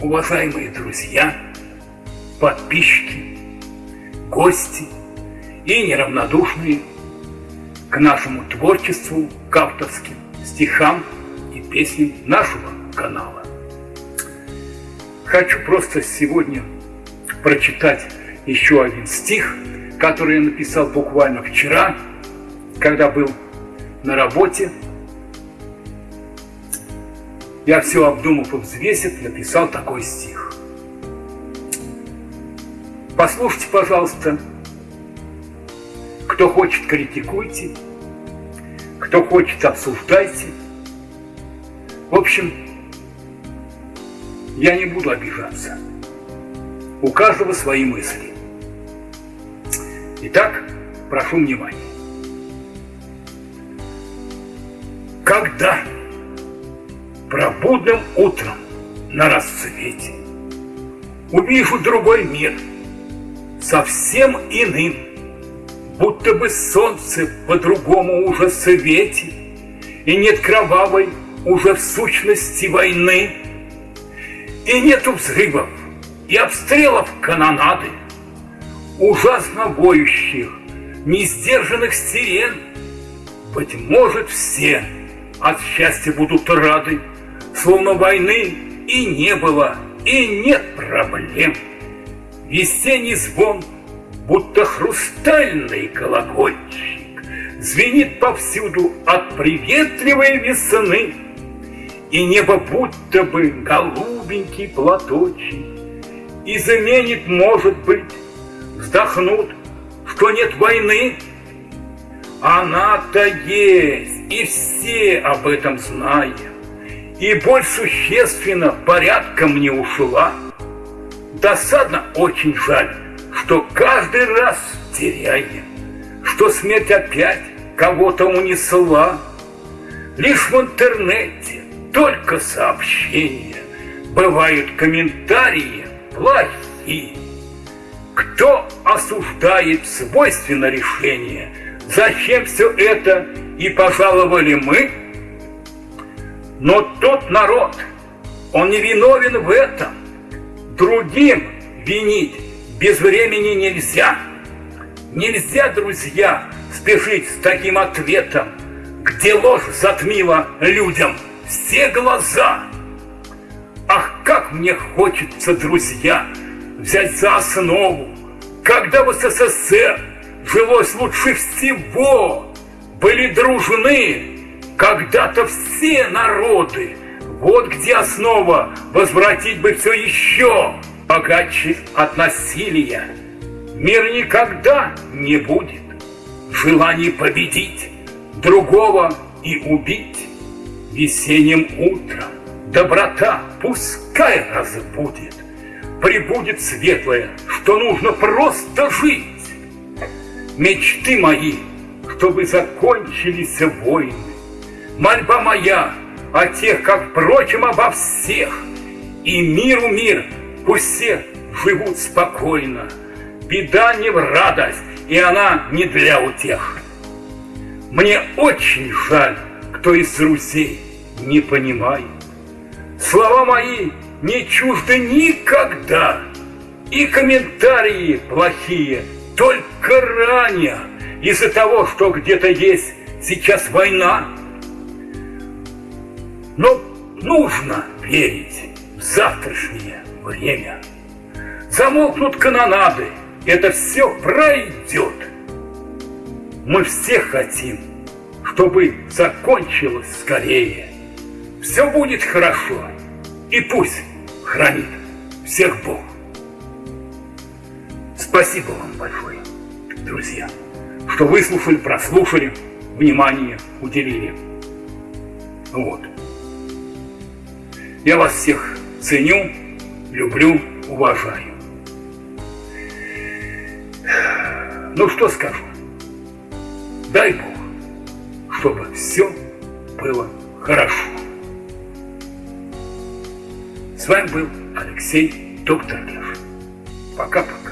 уважаемые друзья, подписчики, гости и неравнодушные к нашему творчеству, к авторским стихам и песням нашего канала. Хочу просто сегодня прочитать еще один стих, который я написал буквально вчера, когда был на работе. Я все обдумав и взвесив, написал такой стих. Послушайте, пожалуйста, кто хочет, критикуйте, кто хочет, обсуждайте. В общем, я не буду обижаться. У каждого свои мысли. Итак, прошу внимания. Пробудным утром на рассвете увижу другой мир, совсем иным, будто бы солнце по-другому уже светит, и нет кровавой уже в сущности войны, и нету взрывов и обстрелов канонады, ужасно воющих, несдержанных сирен. Быть может, все от счастья будут рады, словно войны и не было, и нет проблем. Весенний звон, будто хрустальный колокольчик, Звенит повсюду от приветливой весны, И небо будто бы голубенький платочек, И заменит, может быть, вздохнут, что нет войны. Она-то есть, и все об этом знаем. И боль существенно порядком не ушла. Досадно очень жаль, что каждый раз теряем, Что смерть опять кого-то унесла. Лишь в интернете только сообщения, Бывают комментарии плохие. Кто осуждает свойственно решение? Зачем все это и пожаловали мы? Но тот народ, он не виновен в этом. Другим винить без времени нельзя. Нельзя, друзья, спешить с таким ответом, где ложь затмила людям все глаза. Ах, как мне хочется, друзья, взять за основу, когда в СССР жилось лучше всего, были дружны когда-то все народы. Вот где основа возвратить бы все еще богаче от насилия. Мир никогда не будет желание победить другого и убить весенним утром. Доброта пускай разбудит прибудет светлое, что нужно просто жить. Мечты мои, чтобы закончились войны. Мольба моя о тех, как, впрочем, обо всех. И миру мир, пусть все живут спокойно. Беда не в радость, и она не для утех. Мне очень жаль, кто из друзей не понимает. Слова мои не чужды никогда. И комментарии плохие только ранее из-за того, что где-то есть сейчас война. Но нужно верить в завтрашнее время. Замолкнут канонады, это все пройдет. Мы все хотим, чтобы закончилось скорее. Все будет хорошо, и пусть хранит всех Бог. Спасибо вам большое, друзья, что выслушали, прослушали, внимание уделили. Вот. Я вас всех ценю, люблю, уважаю. Ну что скажу? Дай Бог, чтобы все было хорошо. С вами был Алексей Доктор Лев. Пока-пока.